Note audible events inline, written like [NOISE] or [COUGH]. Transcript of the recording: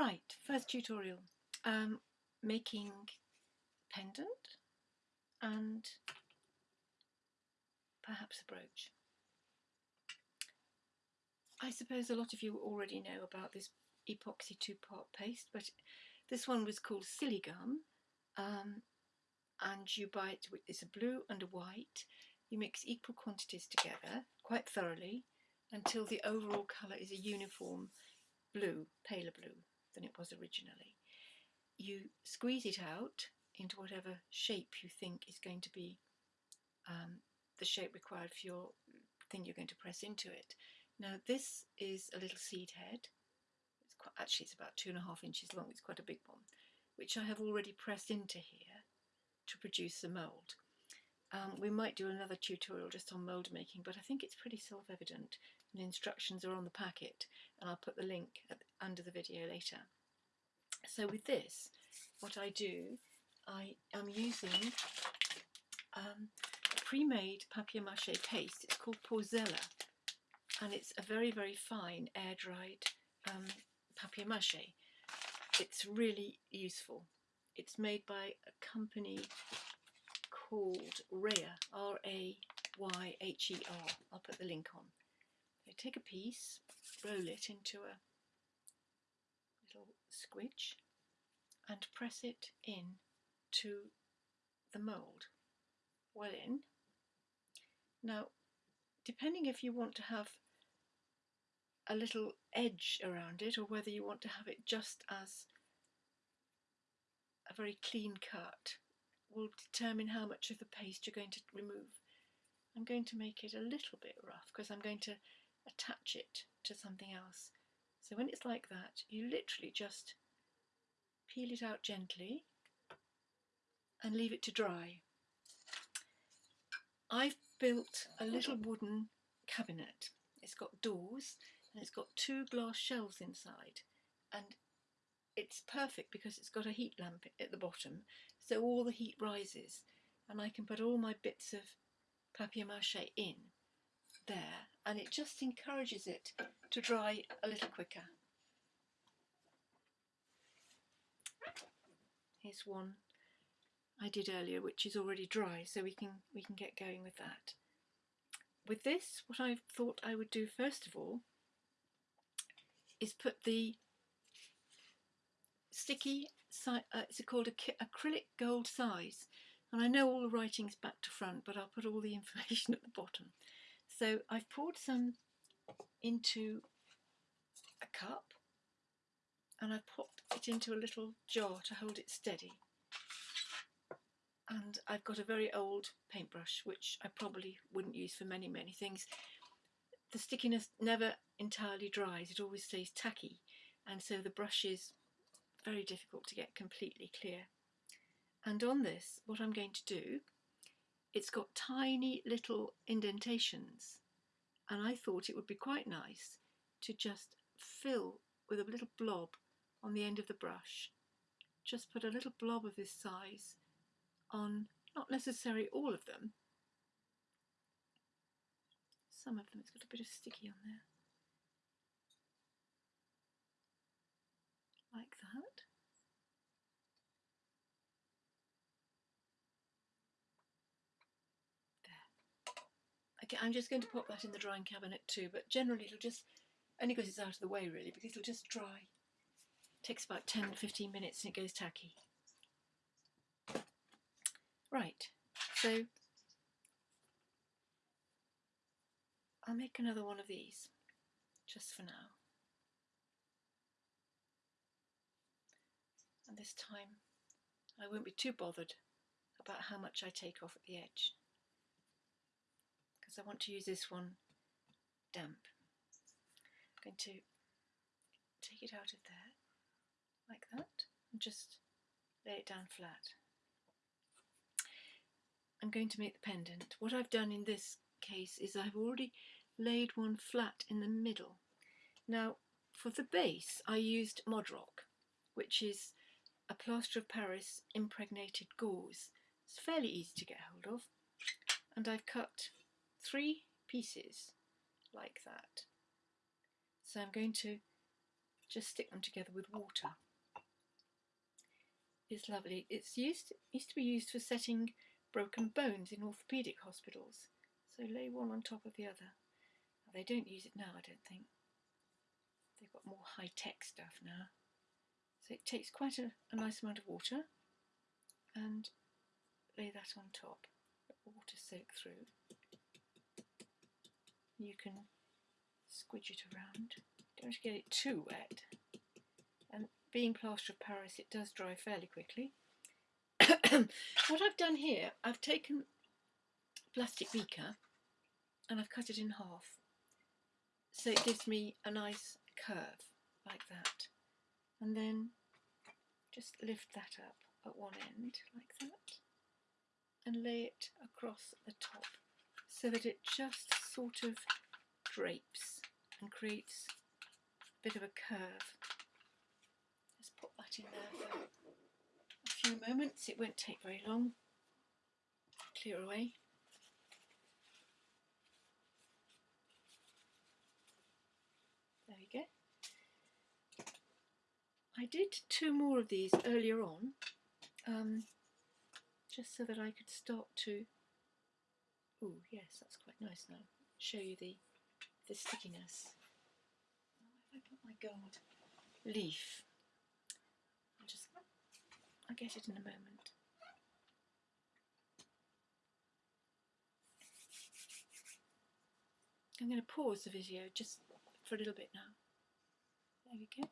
Right, first tutorial. Um, making pendant and perhaps a brooch. I suppose a lot of you already know about this epoxy two-part paste, but this one was called Siligum, um, and you buy it, it's a blue and a white. You mix equal quantities together quite thoroughly until the overall colour is a uniform blue, paler blue than it was originally. You squeeze it out into whatever shape you think is going to be um, the shape required for your thing you're going to press into it. Now this is a little seed head. It's quite, actually it's about two and a half inches long, it's quite a big one, which I have already pressed into here to produce the mould. Um, we might do another tutorial just on mould making, but I think it's pretty self-evident. The instructions are on the packet, and I'll put the link at, under the video later. So with this, what I do, I am using um, pre-made papier-mâché paste. It's called Porzella, and it's a very, very fine air-dried um, papier-mâché. It's really useful. It's made by a company called Rayher, R-A-Y-H-E-R. I'll put the link on. So take a piece, roll it into a little squidge and press it in to the mould. Well in. Now, depending if you want to have a little edge around it or whether you want to have it just as a very clean cut will determine how much of the paste you're going to remove. I'm going to make it a little bit rough because I'm going to attach it to something else. So when it's like that, you literally just peel it out gently and leave it to dry. I've built a little wooden cabinet. It's got doors and it's got two glass shelves inside and it's perfect because it's got a heat lamp at the bottom so all the heat rises and I can put all my bits of papier-mâché in there and it just encourages it to dry a little quicker. Here's one I did earlier which is already dry so we can we can get going with that. With this what I thought I would do first of all is put the sticky, uh, it's called acrylic gold size. And I know all the writing's back to front, but I'll put all the [LAUGHS] information at the bottom. So I've poured some into a cup and I've popped it into a little jar to hold it steady. And I've got a very old paintbrush, which I probably wouldn't use for many, many things. The stickiness never entirely dries, it always stays tacky. And so the brush is very difficult to get completely clear. And on this, what I'm going to do, it's got tiny little indentations. And I thought it would be quite nice to just fill with a little blob on the end of the brush. Just put a little blob of this size on, not necessarily all of them. Some of them, it's got a bit of sticky on there. like that. There. Okay, I'm just going to pop that in the drying cabinet too, but generally it'll just, only because it's out of the way really, because it'll just dry. It takes about 10-15 minutes and it goes tacky. Right, so I'll make another one of these, just for now. and this time I won't be too bothered about how much I take off at the edge because I want to use this one damp. I'm going to take it out of there like that and just lay it down flat. I'm going to make the pendant. What I've done in this case is I've already laid one flat in the middle. Now for the base I used Mod-Rock which is a plaster of Paris impregnated gauze. It's fairly easy to get hold of. And I've cut three pieces like that. So I'm going to just stick them together with water. It's lovely. It's used used to be used for setting broken bones in orthopaedic hospitals. So lay one on top of the other. They don't use it now, I don't think. They've got more high-tech stuff now. So it takes quite a, a nice amount of water and lay that on top. Let water soak through. You can squidge it around. Don't get it too wet. And being plaster of Paris, it does dry fairly quickly. [COUGHS] what I've done here, I've taken a plastic beaker and I've cut it in half. So it gives me a nice curve like that. And then just lift that up at one end like that and lay it across the top so that it just sort of drapes and creates a bit of a curve. Just put that in there for a few moments, it won't take very long. Clear away. There we go. I did two more of these earlier on, um, just so that I could start to, oh yes, that's quite nice now, show you the, the stickiness. Put my gold leaf? I'll just, I'll get it in a moment. I'm going to pause the video just for a little bit now. There we go.